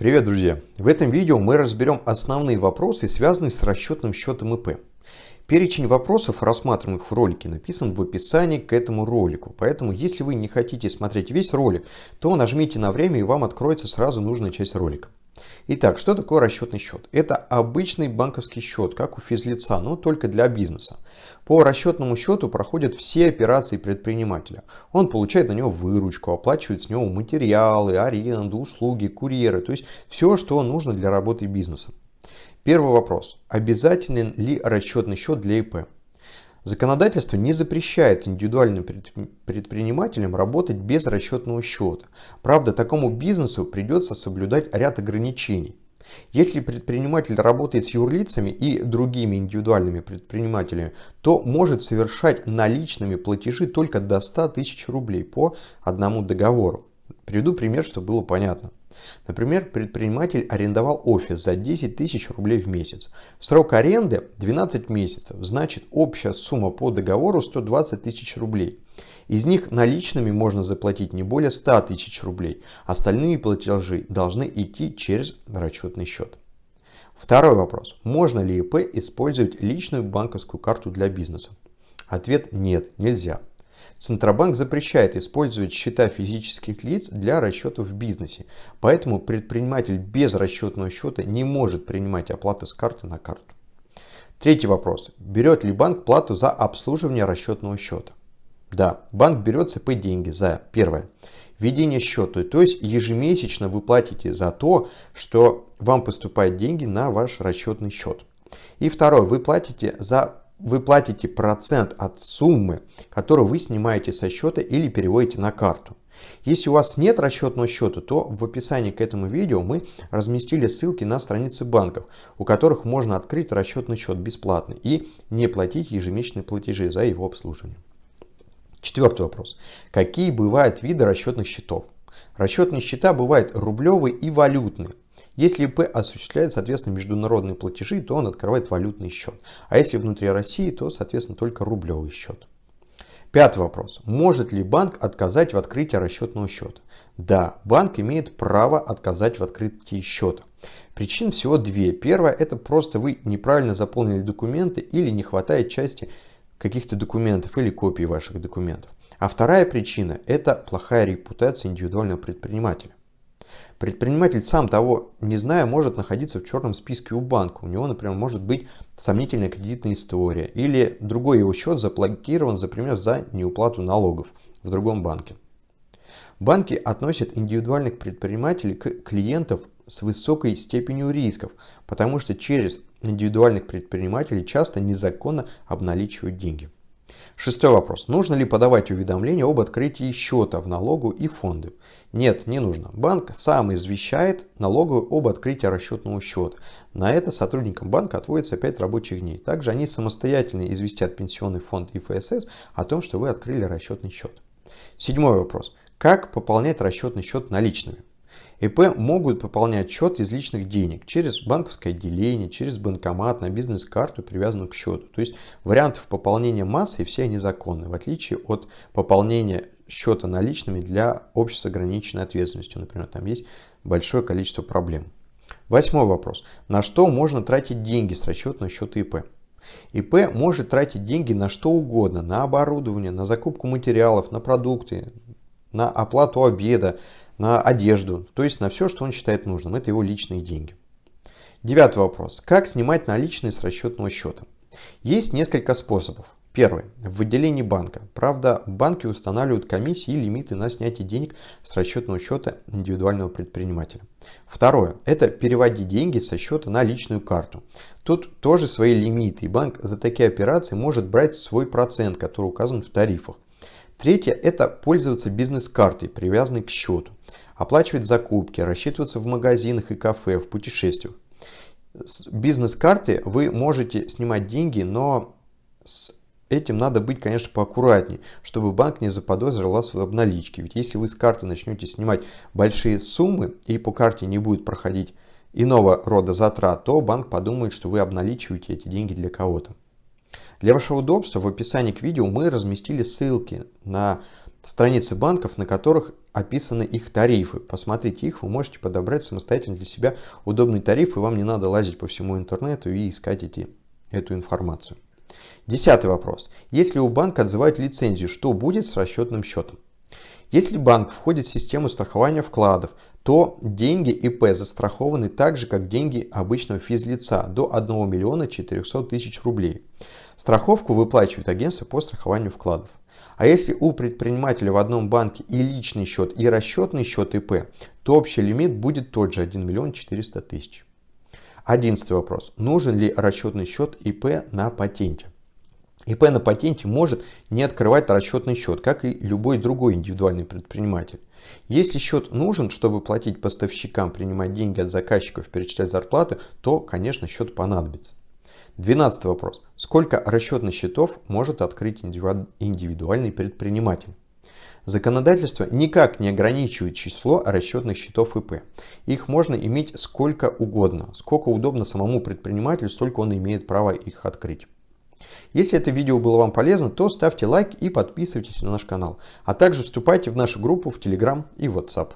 Привет, друзья! В этом видео мы разберем основные вопросы, связанные с расчетным счетом ИП. Перечень вопросов, рассматриваемых в ролике, написан в описании к этому ролику. Поэтому, если вы не хотите смотреть весь ролик, то нажмите на время и вам откроется сразу нужная часть ролика. Итак, что такое расчетный счет? Это обычный банковский счет, как у физлица, но только для бизнеса. По расчетному счету проходят все операции предпринимателя. Он получает на него выручку, оплачивает с него материалы, аренду, услуги, курьеры, то есть все, что нужно для работы бизнеса. Первый вопрос. Обязателен ли расчетный счет для ИП? Законодательство не запрещает индивидуальным предпринимателям работать без расчетного счета. Правда, такому бизнесу придется соблюдать ряд ограничений. Если предприниматель работает с юрлицами и другими индивидуальными предпринимателями, то может совершать наличными платежи только до 100 тысяч рублей по одному договору. Приведу пример, чтобы было понятно. Например, предприниматель арендовал офис за 10 тысяч рублей в месяц. Срок аренды 12 месяцев, значит общая сумма по договору 120 тысяч рублей. Из них наличными можно заплатить не более 100 тысяч рублей. Остальные платежи должны идти через расчетный счет. Второй вопрос. Можно ли ИП использовать личную банковскую карту для бизнеса? Ответ нет, нельзя. Центробанк запрещает использовать счета физических лиц для расчетов в бизнесе, поэтому предприниматель без расчетного счета не может принимать оплаты с карты на карту. Третий вопрос. Берет ли банк плату за обслуживание расчетного счета? Да, банк берет ЦП деньги за, первое, введение счета, то есть ежемесячно вы платите за то, что вам поступают деньги на ваш расчетный счет. И второе, вы платите за вы платите процент от суммы, которую вы снимаете со счета или переводите на карту. Если у вас нет расчетного счета, то в описании к этому видео мы разместили ссылки на страницы банков, у которых можно открыть расчетный счет бесплатно и не платить ежемесячные платежи за его обслуживание. Четвертый вопрос. Какие бывают виды расчетных счетов? Расчетные счета бывают рублевые и валютные. Если ИП осуществляет, соответственно, международные платежи, то он открывает валютный счет. А если внутри России, то, соответственно, только рублевый счет. Пятый вопрос. Может ли банк отказать в открытии расчетного счета? Да, банк имеет право отказать в открытии счета. Причин всего две. Первое, это просто вы неправильно заполнили документы или не хватает части каких-то документов или копий ваших документов. А вторая причина, это плохая репутация индивидуального предпринимателя. Предприниматель, сам того не зная, может находиться в черном списке у банка. У него, например, может быть сомнительная кредитная история. Или другой его счет заблокирован, например, за неуплату налогов в другом банке. Банки относят индивидуальных предпринимателей к клиентов с высокой степенью рисков, потому что через индивидуальных предпринимателей часто незаконно обналичивают деньги. Шестой вопрос. Нужно ли подавать уведомление об открытии счета в налогу и фонды? Нет, не нужно. Банк сам извещает налоговую об открытии расчетного счета. На это сотрудникам банка отводится 5 рабочих дней. Также они самостоятельно известят пенсионный фонд и ФСС о том, что вы открыли расчетный счет. Седьмой вопрос. Как пополнять расчетный счет наличными? ИП могут пополнять счет из личных денег через банковское отделение, через банкомат, на бизнес-карту, привязанную к счету. То есть вариантов пополнения массы все они законны, в отличие от пополнения счета наличными для общества с ограниченной ответственностью. Например, там есть большое количество проблем. Восьмой вопрос. На что можно тратить деньги с расчетного счета ИП? ИП может тратить деньги на что угодно, на оборудование, на закупку материалов, на продукты, на оплату обеда, на одежду, то есть на все, что он считает нужным. Это его личные деньги. Девятый вопрос. Как снимать наличные с расчетного счета? Есть несколько способов. Первый. В отделении банка. Правда, банки устанавливают комиссии и лимиты на снятие денег с расчетного счета индивидуального предпринимателя. Второе. Это переводить деньги со счета на личную карту. Тут тоже свои лимиты, и банк за такие операции может брать свой процент, который указан в тарифах. Третье – это пользоваться бизнес-картой, привязанной к счету. Оплачивать закупки, рассчитываться в магазинах и кафе, в путешествиях. С бизнес-карты вы можете снимать деньги, но с этим надо быть, конечно, поаккуратнее, чтобы банк не заподозрил вас в обналичке. Ведь если вы с карты начнете снимать большие суммы и по карте не будет проходить иного рода затрат, то банк подумает, что вы обналичиваете эти деньги для кого-то. Для вашего удобства в описании к видео мы разместили ссылки на страницы банков, на которых описаны их тарифы. Посмотрите их, вы можете подобрать самостоятельно для себя удобный тариф, и вам не надо лазить по всему интернету и искать эти, эту информацию. Десятый вопрос. Если у банка отзывают лицензию, что будет с расчетным счетом? Если банк входит в систему страхования вкладов, то деньги ИП застрахованы так же, как деньги обычного физлица до 1 миллиона 400 тысяч рублей. Страховку выплачивает агентство по страхованию вкладов. А если у предпринимателя в одном банке и личный счет, и расчетный счет ИП, то общий лимит будет тот же 1 миллион 400 тысяч. Одиннадцатый вопрос. Нужен ли расчетный счет ИП на патенте? ИП на патенте может не открывать расчетный счет, как и любой другой индивидуальный предприниматель. Если счет нужен, чтобы платить поставщикам, принимать деньги от заказчиков, перечислять зарплаты, то, конечно, счет понадобится. Двенадцатый вопрос. Сколько расчетных счетов может открыть индивидуальный предприниматель? Законодательство никак не ограничивает число расчетных счетов ИП. Их можно иметь сколько угодно. Сколько удобно самому предпринимателю, столько он имеет право их открыть. Если это видео было вам полезно, то ставьте лайк и подписывайтесь на наш канал. А также вступайте в нашу группу в Telegram и WhatsApp.